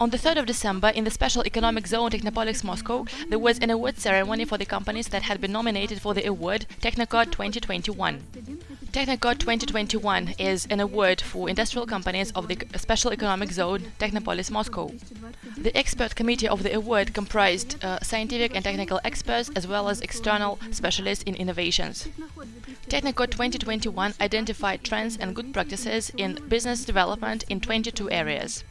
On the 3rd of December, in the Special Economic Zone Technopolis Moscow, there was an award ceremony for the companies that had been nominated for the award Technocod 2021. Technocod 2021 is an award for industrial companies of the Special Economic Zone Technopolis Moscow. The expert committee of the award comprised uh, scientific and technical experts as well as external specialists in innovations. Technocod 2021 identified trends and good practices in business development in 22 areas.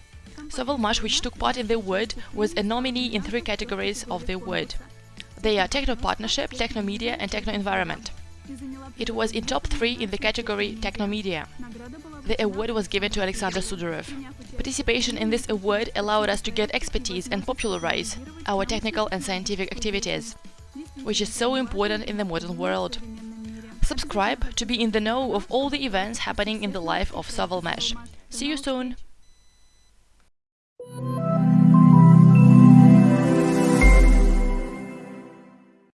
Sovelmash, which took part in the award, was a nominee in three categories of the award. They are Techno Partnership, Techno Media and Techno Environment. It was in top three in the category Techno Media. The award was given to Alexander Sudarev. Participation in this award allowed us to get expertise and popularize our technical and scientific activities, which is so important in the modern world. Subscribe to be in the know of all the events happening in the life of Sovelmash. See you soon!